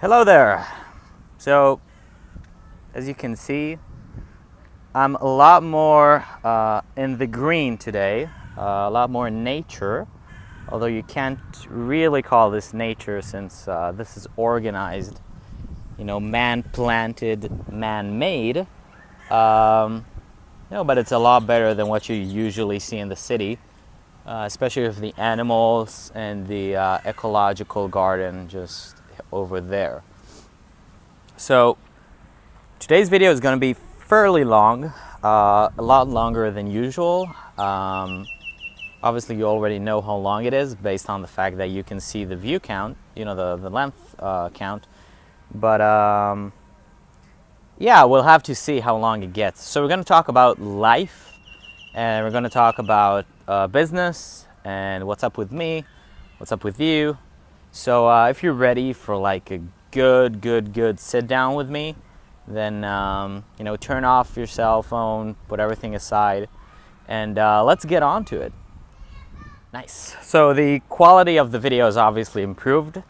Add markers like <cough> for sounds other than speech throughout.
Hello there. So, as you can see, I'm a lot more uh, in the green today, uh, a lot more in nature, although you can't really call this nature since uh, this is organized, you know, man-planted, man-made. Um, no, but it's a lot better than what you usually see in the city, uh, especially with the animals and the uh, ecological garden just over there. So today's video is going to be fairly long, uh, a lot longer than usual. Um, obviously you already know how long it is based on the fact that you can see the view count, you know, the, the length uh, count. But um, yeah, we'll have to see how long it gets. So we're going to talk about life and we're going to talk about uh, business and what's up with me, what's up with you, so uh, if you're ready for like a good, good, good sit down with me, then um, you know turn off your cell phone, put everything aside, and uh, let's get on to it. Nice. So the quality of the video is obviously improved.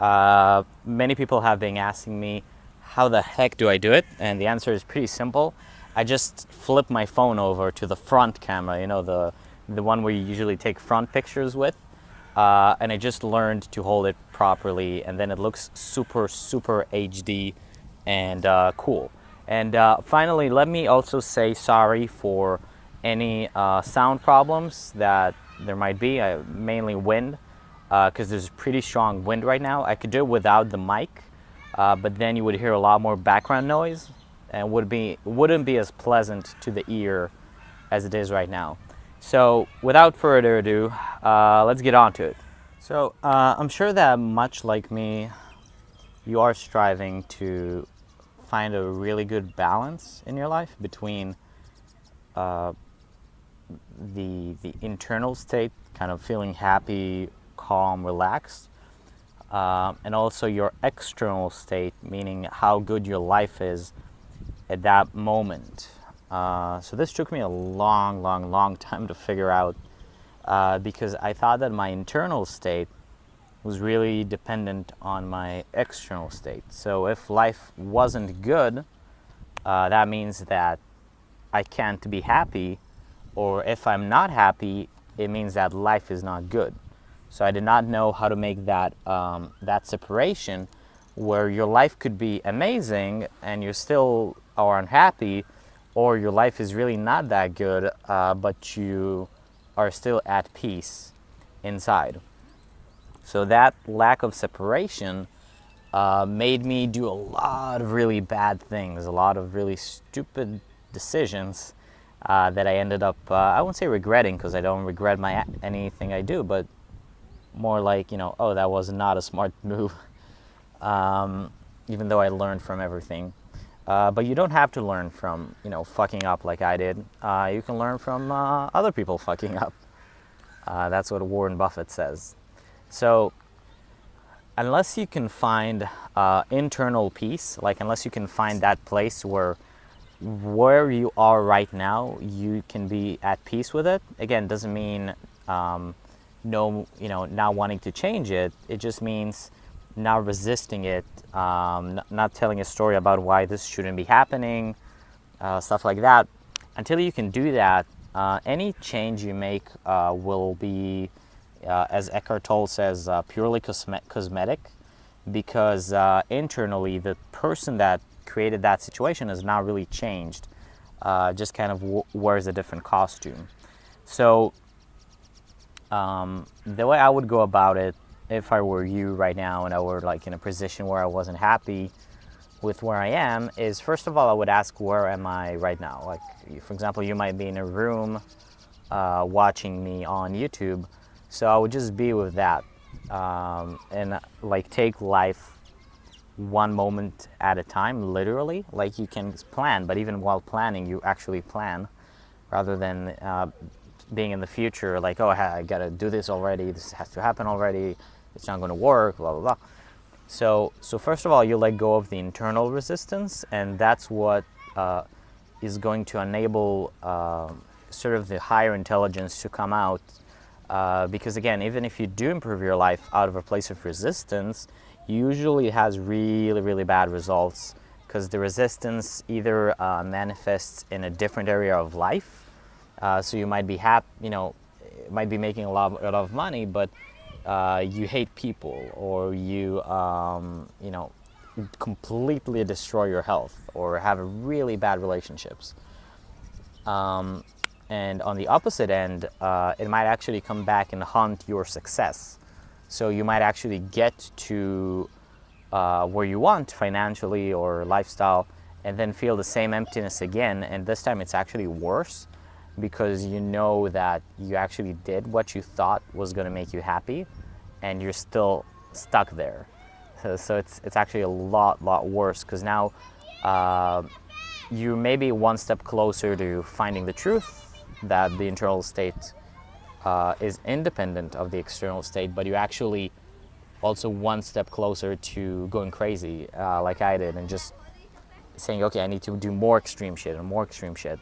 Uh, many people have been asking me, how the heck do I do it? And the answer is pretty simple. I just flip my phone over to the front camera, you know, the, the one where you usually take front pictures with uh, and I just learned to hold it properly and then it looks super super HD and uh, cool. And uh, finally let me also say sorry for any uh, sound problems that there might be. Uh, mainly wind because uh, there's pretty strong wind right now. I could do it without the mic but then you would hear a lot more background noise and would be wouldn't be as pleasant to the ear as it is right now so without further ado, uh, let's get on to it. So uh, I'm sure that much like me, you are striving to find a really good balance in your life between uh, the, the internal state, kind of feeling happy, calm, relaxed, uh, and also your external state, meaning how good your life is at that moment. Uh, so this took me a long, long, long <laughs> time to figure out uh, because I thought that my internal state was really dependent on my external state. So if life wasn't good, uh, that means that I can't be happy, or if I'm not happy, it means that life is not good. So I did not know how to make that, um, that separation where your life could be amazing and you still are unhappy, or your life is really not that good, uh, but you are still at peace inside. So that lack of separation uh, made me do a lot of really bad things, a lot of really stupid decisions uh, that I ended up, uh, I won't say regretting because I don't regret my anything I do, but more like, you know, oh, that was not a smart <laughs> move, um, even though I learned from everything. Uh, but you don't have to learn from, you know, fucking up like I did. Uh, you can learn from uh, other people fucking up. Uh, that's what Warren Buffett says. So unless you can find uh, internal peace, like unless you can find that place where where you are right now, you can be at peace with it. Again, doesn't mean um, no, you know, not wanting to change it. It just means not resisting it, um, not telling a story about why this shouldn't be happening, uh, stuff like that. Until you can do that, uh, any change you make uh, will be, uh, as Eckhart Tolle says, uh, purely cosmetic, because uh, internally the person that created that situation has not really changed, just kind of wears a different costume. So um, the way I would go about it if I were you right now and I were like in a position where I wasn't happy with where I am is first of all I would ask where am I right now? Like for example you might be in a room uh, watching me on YouTube. So I would just be with that um, and like take life one moment at a time literally. Like you can plan but even while planning you actually plan rather than uh, being in the future like oh I gotta do this already this has to happen already it's not going to work, blah, blah, blah. So, so first of all, you let go of the internal resistance, and that's what uh, is going to enable uh, sort of the higher intelligence to come out. Uh, because again, even if you do improve your life out of a place of resistance, usually has really, really bad results because the resistance either uh, manifests in a different area of life. Uh, so you might be happy, you know, might be making a lot, a lot of money, but uh, you hate people or you, um, you know, completely destroy your health or have really bad relationships. Um, and on the opposite end, uh, it might actually come back and haunt your success. So you might actually get to uh, where you want financially or lifestyle and then feel the same emptiness again. And this time it's actually worse because you know that you actually did what you thought was going to make you happy and you're still stuck there. So, it's, it's actually a lot, lot worse because now uh, you may be one step closer to finding the truth that the internal state uh, is independent of the external state, but you actually also one step closer to going crazy uh, like I did and just saying, okay, I need to do more extreme shit and more extreme shit.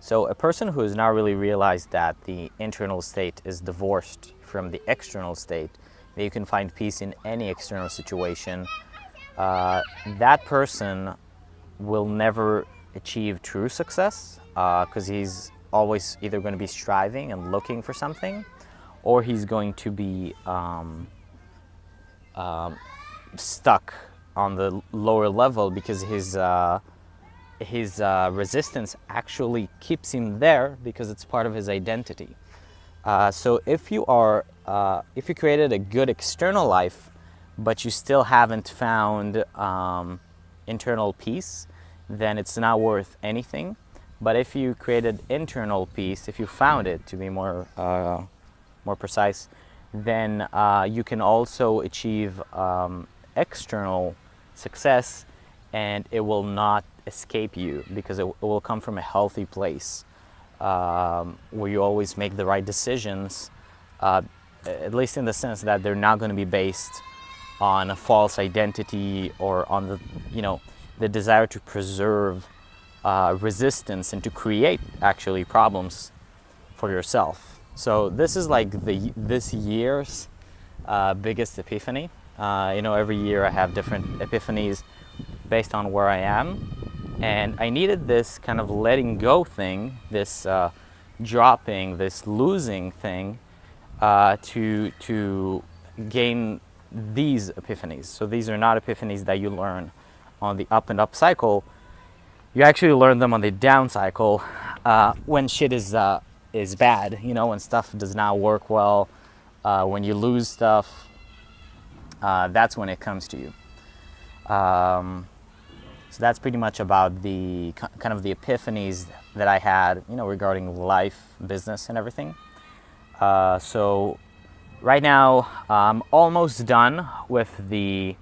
So a person who has not really realized that the internal state is divorced from the external state, that you can find peace in any external situation, uh, that person will never achieve true success because uh, he's always either going to be striving and looking for something or he's going to be um, um, stuck on the lower level because his uh, his uh, resistance actually keeps him there because it's part of his identity. Uh, so if you are uh, if you created a good external life but you still haven't found um, internal peace then it's not worth anything but if you created internal peace, if you found it to be more, uh, more precise, then uh, you can also achieve um, external success and it will not escape you because it, will come from a healthy place um, where you always make the right decisions, uh, at least in the sense that they're not going to be based on a false identity or on the, you know, the desire to preserve uh, resistance and to create actually problems for yourself. So this is like the this year's uh, biggest epiphany. Uh, you know, every year I have different epiphanies based on where I am. And I needed this kind of letting go thing, this uh, dropping, this losing thing uh, to, to gain these epiphanies. So these are not epiphanies that you learn on the up and up cycle, you actually learn them on the down cycle uh, when shit is, uh, is bad, you know, when stuff does not work well, uh, when you lose stuff, uh, that's when it comes to you. Um, so that's pretty much about the kind of the epiphanies that I had, you know, regarding life, business, and everything. Uh, so right now, I'm almost done with the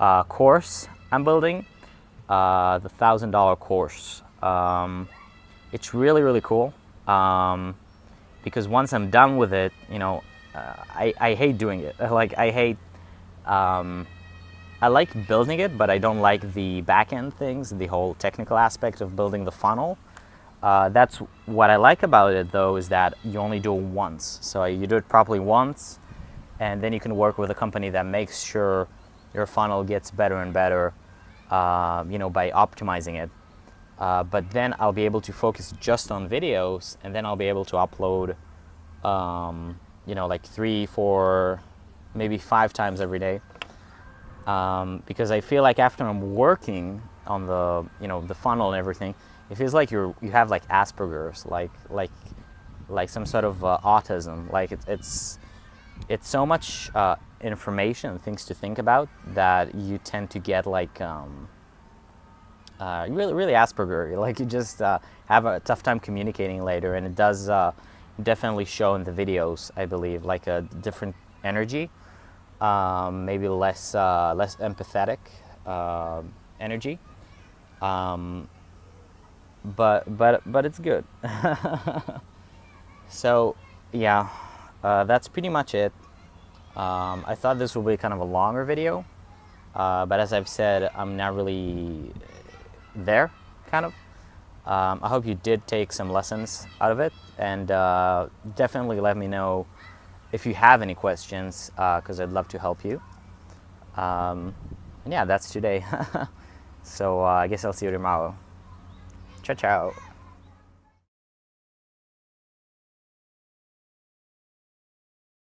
uh, course I'm building uh, the thousand dollar course. Um, it's really really cool um, because once I'm done with it, you know, uh, I, I hate doing it. <laughs> Like I hate, um, I like building it, but I don't like the back end things, the whole technical aspect of building the funnel. Uh, that's what I like about it though, is that you only do it once. So you do it properly once, and then you can work with a company that makes sure your funnel gets better and better um, you know, by optimizing it. Uh, but then I'll be able to focus just on videos and then I'll be able to upload, um, you know, like three, four, maybe five times every day. Um, because I feel like after I'm working on the, you know, the funnel and everything, it feels like you're, you have like Asperger's, like, like, like some sort of uh, autism. Like it, it's, it's so much uh, information and things to think about that you tend to get like um, uh, really really Asperger <laughs> like you just uh, have a tough time communicating later and it does uh, definitely show in the videos I believe like a different energy um, maybe less uh, less empathetic um, energy. Um, but but but it's good. <laughs> So yeah uh, that's pretty much it. Um, I thought this would be kind of a longer video, uh, but as I've said, I'm not really there, kind of. Um, I hope you did take some lessons out of it, and uh, definitely let me know if you have any questions, because uh, I'd love to help you. Um, and yeah, that's today. <laughs> so uh, I guess I'll see you tomorrow. Ciao, ciao.